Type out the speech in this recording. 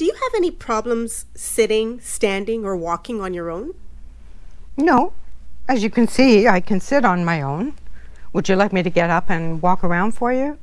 Do you have any problems sitting, standing, or walking on your own? No. As you can see, I can sit on my own. Would you like me to get up and walk around for you?